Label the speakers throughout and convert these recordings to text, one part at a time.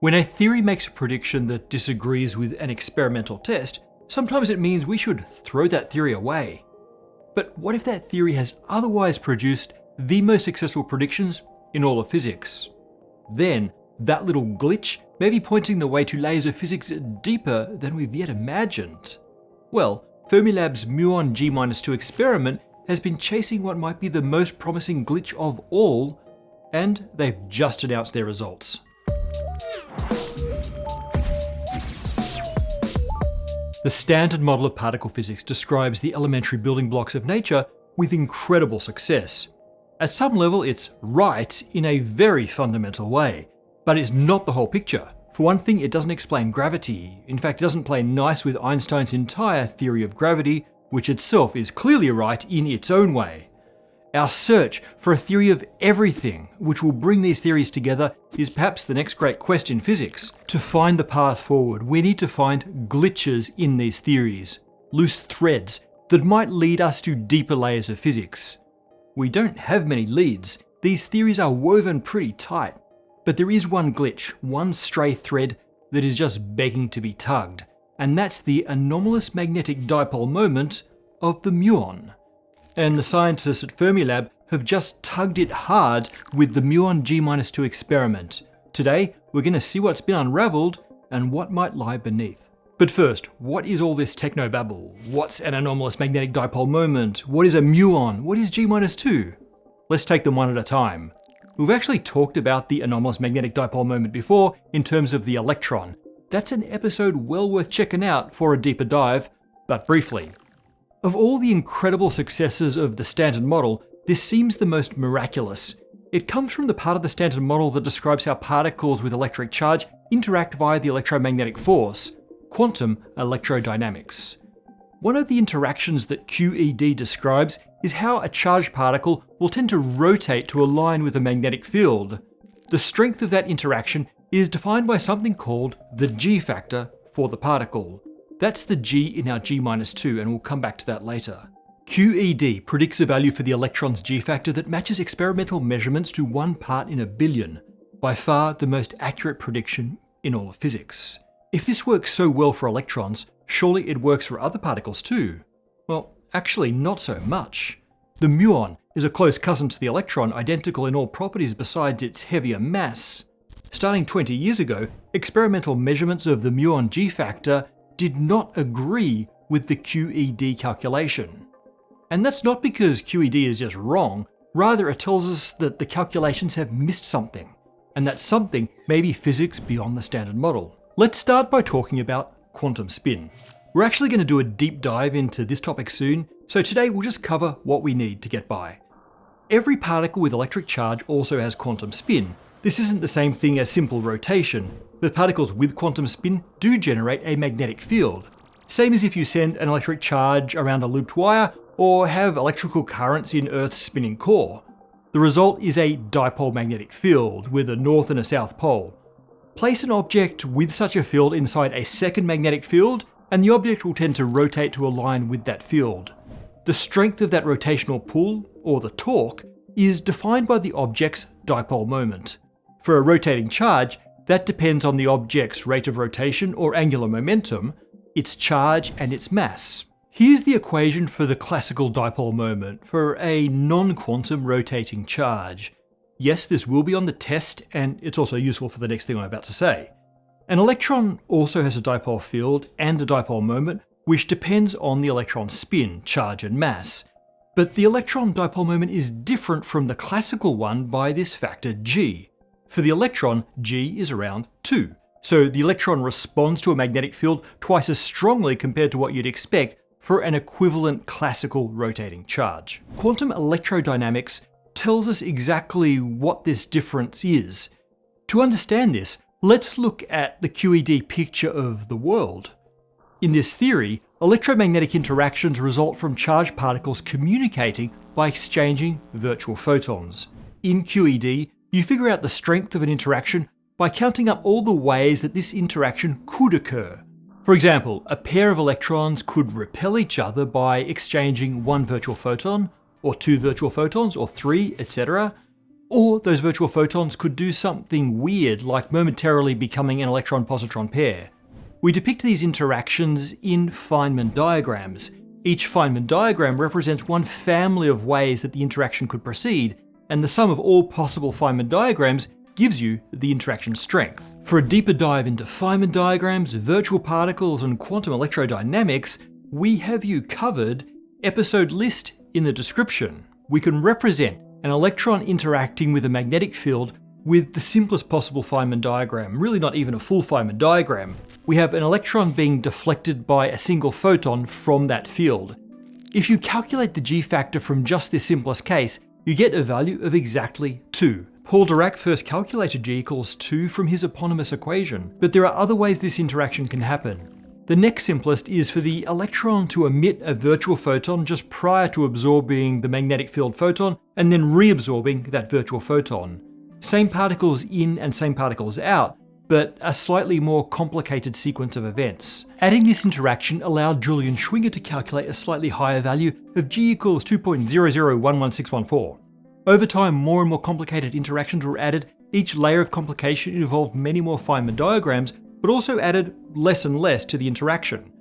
Speaker 1: When a theory makes a prediction that disagrees with an experimental test, sometimes it means we should throw that theory away. But what if that theory has otherwise produced the most successful predictions in all of physics? Then, that little glitch may be pointing the way to layers of physics deeper than we've yet imagined. Well, Fermilab's muon G-2 experiment has been chasing what might be the most promising glitch of all, and they've just announced their results. The standard model of particle physics describes the elementary building blocks of nature with incredible success. At some level, it's right in a very fundamental way, but it's not the whole picture. For one thing, it doesn't explain gravity. In fact, it doesn't play nice with Einstein's entire theory of gravity, which itself is clearly right in its own way. Our search for a theory of everything, which will bring these theories together, is perhaps the next great quest in physics. To find the path forward, we need to find glitches in these theories, loose threads that might lead us to deeper layers of physics. We don't have many leads, these theories are woven pretty tight. But there is one glitch, one stray thread that is just begging to be tugged, and that's the anomalous magnetic dipole moment of the muon. And the scientists at Fermilab have just tugged it hard with the muon G-2 experiment. Today, we're going to see what's been unraveled and what might lie beneath. But first, what is all this technobabble? What's an anomalous magnetic dipole moment? What is a muon? What is G-2? Let's take them one at a time. We've actually talked about the anomalous magnetic dipole moment before in terms of the electron. That's an episode well worth checking out for a deeper dive, but briefly. Of all the incredible successes of the Standard Model, this seems the most miraculous. It comes from the part of the Standard Model that describes how particles with electric charge interact via the electromagnetic force, quantum electrodynamics. One of the interactions that QED describes is how a charged particle will tend to rotate to align with a magnetic field. The strength of that interaction is defined by something called the G factor for the particle. That's the G in our G-2 and we'll come back to that later. QED predicts a value for the electron's G factor that matches experimental measurements to one part in a billion, by far the most accurate prediction in all of physics. If this works so well for electrons, surely it works for other particles too. Well, actually not so much. The muon is a close cousin to the electron, identical in all properties besides its heavier mass. Starting 20 years ago, experimental measurements of the muon G factor did not agree with the QED calculation. And that's not because QED is just wrong, rather it tells us that the calculations have missed something, and that something may be physics beyond the standard model. Let's start by talking about quantum spin. We're actually going to do a deep dive into this topic soon, so today we'll just cover what we need to get by. Every particle with electric charge also has quantum spin. This isn't the same thing as simple rotation, but particles with quantum spin do generate a magnetic field. Same as if you send an electric charge around a looped wire or have electrical currents in Earth's spinning core. The result is a dipole magnetic field with a north and a south pole. Place an object with such a field inside a second magnetic field, and the object will tend to rotate to align with that field. The strength of that rotational pull, or the torque, is defined by the object's dipole moment. For a rotating charge, that depends on the object's rate of rotation or angular momentum, its charge and its mass. Here's the equation for the classical dipole moment for a non-quantum rotating charge. Yes, this will be on the test, and it's also useful for the next thing I'm about to say. An electron also has a dipole field and a dipole moment, which depends on the electron's spin, charge and mass. But the electron dipole moment is different from the classical one by this factor g. For the electron, g is around 2. So the electron responds to a magnetic field twice as strongly compared to what you'd expect for an equivalent classical rotating charge. Quantum electrodynamics tells us exactly what this difference is. To understand this, let's look at the QED picture of the world. In this theory, electromagnetic interactions result from charged particles communicating by exchanging virtual photons. In QED, you figure out the strength of an interaction by counting up all the ways that this interaction could occur. For example, a pair of electrons could repel each other by exchanging one virtual photon, or two virtual photons, or three, etc. Or those virtual photons could do something weird, like momentarily becoming an electron-positron pair. We depict these interactions in Feynman diagrams. Each Feynman diagram represents one family of ways that the interaction could proceed, and the sum of all possible Feynman diagrams gives you the interaction strength. For a deeper dive into Feynman diagrams, virtual particles, and quantum electrodynamics, we have you covered, episode list in the description. We can represent an electron interacting with a magnetic field with the simplest possible Feynman diagram, really not even a full Feynman diagram. We have an electron being deflected by a single photon from that field. If you calculate the g factor from just this simplest case, you get a value of exactly 2. Paul Dirac first calculated g equals 2 from his eponymous equation, but there are other ways this interaction can happen. The next simplest is for the electron to emit a virtual photon just prior to absorbing the magnetic field photon and then reabsorbing that virtual photon. Same particles in and same particles out, but a slightly more complicated sequence of events. Adding this interaction allowed Julian Schwinger to calculate a slightly higher value of g equals 2.0011614. Over time, more and more complicated interactions were added. Each layer of complication involved many more Feynman diagrams, but also added less and less to the interaction.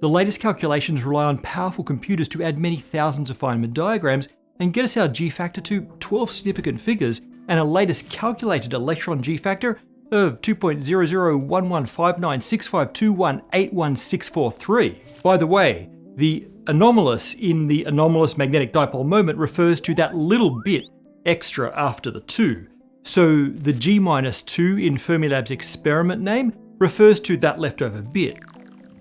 Speaker 1: The latest calculations rely on powerful computers to add many thousands of Feynman diagrams and get us our g-factor to 12 significant figures and a latest calculated electron g-factor of 2.0011596521811643. By the way, the anomalous in the anomalous magnetic dipole moment refers to that little bit extra after the 2. So the G minus 2 in Fermilab's experiment name refers to that leftover bit.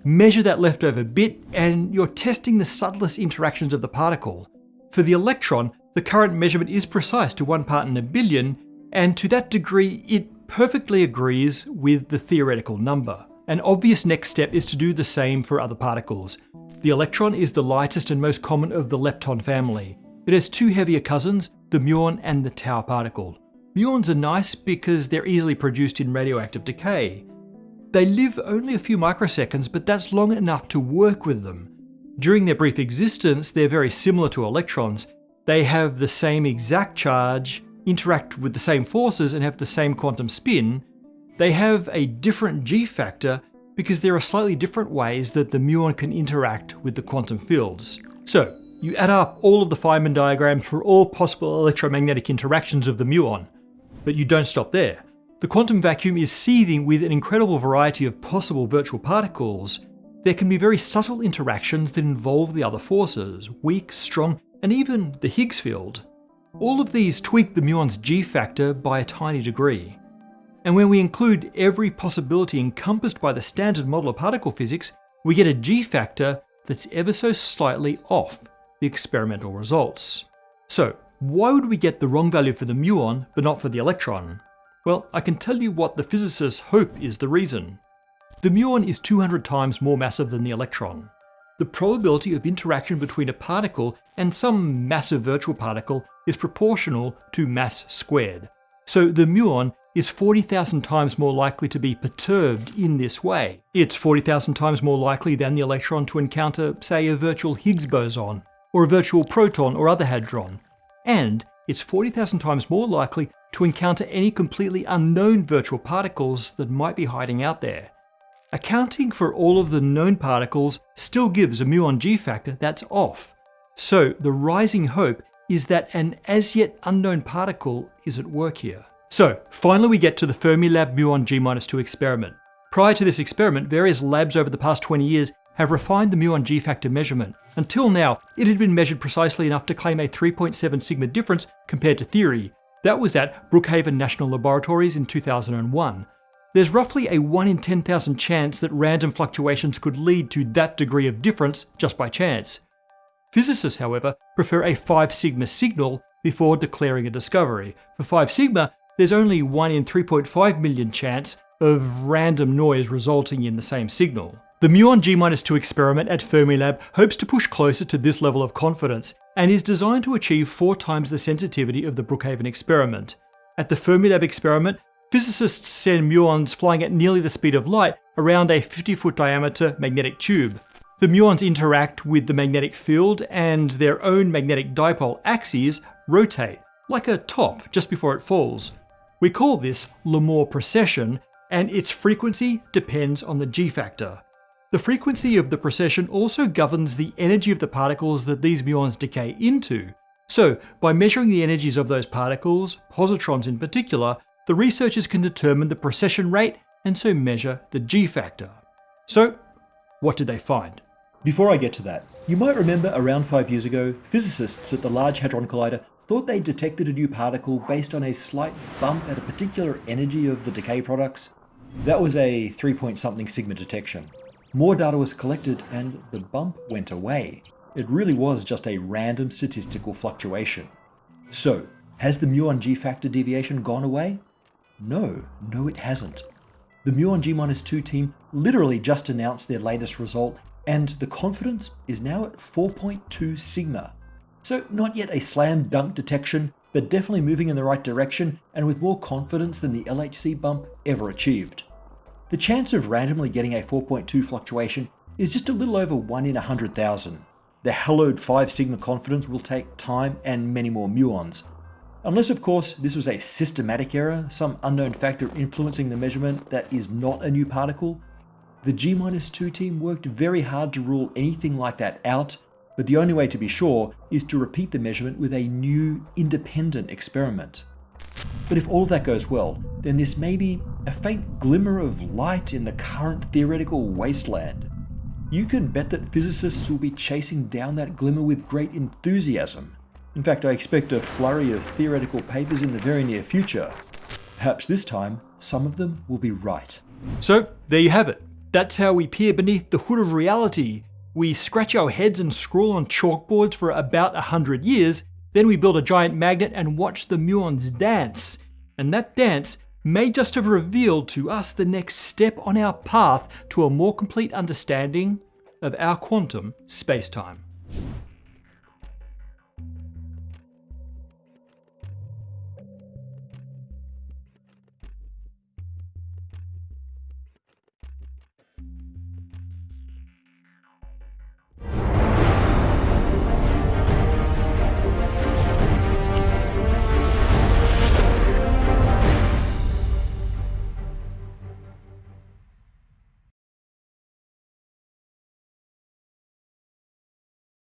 Speaker 1: Measure that leftover bit and you're testing the subtlest interactions of the particle. For the electron, the current measurement is precise to one part in a billion, and to that degree it perfectly agrees with the theoretical number. An obvious next step is to do the same for other particles. The electron is the lightest and most common of the lepton family. It has two heavier cousins, the muon and the tau particle. Muons are nice because they're easily produced in radioactive decay. They live only a few microseconds, but that's long enough to work with them. During their brief existence, they're very similar to electrons. They have the same exact charge, interact with the same forces, and have the same quantum spin. They have a different g-factor because there are slightly different ways that the muon can interact with the quantum fields. So, you add up all of the Feynman diagrams for all possible electromagnetic interactions of the muon. But you don't stop there. The quantum vacuum is seething with an incredible variety of possible virtual particles. There can be very subtle interactions that involve the other forces, weak, strong, and even the Higgs field. All of these tweak the muon's g-factor by a tiny degree. And when we include every possibility encompassed by the standard model of particle physics, we get a g-factor that's ever so slightly off the experimental results. So why would we get the wrong value for the muon but not for the electron? Well, I can tell you what the physicists hope is the reason. The muon is 200 times more massive than the electron. The probability of interaction between a particle and some massive virtual particle is proportional to mass squared. So the muon is 40,000 times more likely to be perturbed in this way. It's 40,000 times more likely than the electron to encounter, say, a virtual Higgs boson, or a virtual proton or other hadron. And it's 40,000 times more likely to encounter any completely unknown virtual particles that might be hiding out there. Accounting for all of the known particles still gives a muon g factor that's off. So the rising hope is that an as yet unknown particle is at work here. So finally we get to the Fermilab muon G-2 experiment. Prior to this experiment, various labs over the past 20 years have refined the muon G-factor measurement. Until now, it had been measured precisely enough to claim a 3.7 sigma difference compared to theory, that was at Brookhaven National Laboratories in 2001. There's roughly a 1 in 10,000 chance that random fluctuations could lead to that degree of difference just by chance. Physicists, however, prefer a 5 sigma signal before declaring a discovery. For 5 sigma, there's only 1 in 3.5 million chance of random noise resulting in the same signal. The muon G-2 experiment at Fermilab hopes to push closer to this level of confidence and is designed to achieve four times the sensitivity of the Brookhaven experiment. At the Fermilab experiment, physicists send muons flying at nearly the speed of light around a 50 foot diameter magnetic tube. The muons interact with the magnetic field and their own magnetic dipole axes rotate, like a top just before it falls. We call this Larmor precession, and its frequency depends on the g factor. The frequency of the precession also governs the energy of the particles that these muons decay into. So, by measuring the energies of those particles, positrons in particular, the researchers can determine the precession rate and so measure the g factor. So, what did they find?
Speaker 2: Before I get to that, you might remember around five years ago, physicists at the Large Hadron Collider thought they detected a new particle based on a slight bump at a particular energy of the decay products. That was a 3 point something sigma detection. More data was collected and the bump went away. It really was just a random statistical fluctuation. So, has the muon G factor deviation gone away? No, no it hasn't. The muon G-2 team literally just announced their latest result and the confidence is now at 4.2 sigma. So not yet a slam dunk detection, but definitely moving in the right direction and with more confidence than the LHC bump ever achieved. The chance of randomly getting a 4.2 fluctuation is just a little over 1 in 100,000. The hallowed 5 sigma confidence will take time and many more muons. Unless of course this was a systematic error, some unknown factor influencing the measurement that is not a new particle, the G-2 team worked very hard to rule anything like that out, but the only way to be sure is to repeat the measurement with a new, independent experiment. But if all of that goes well, then this may be a faint glimmer of light in the current theoretical wasteland. You can bet that physicists will be chasing down that glimmer with great enthusiasm. In fact, I expect a flurry of theoretical papers in the very near future. Perhaps this time, some of them will be right.
Speaker 1: So, there you have it. That's how we peer beneath the hood of reality. We scratch our heads and scroll on chalkboards for about a hundred years, then we build a giant magnet and watch the muons dance. And that dance may just have revealed to us the next step on our path to a more complete understanding of our quantum spacetime.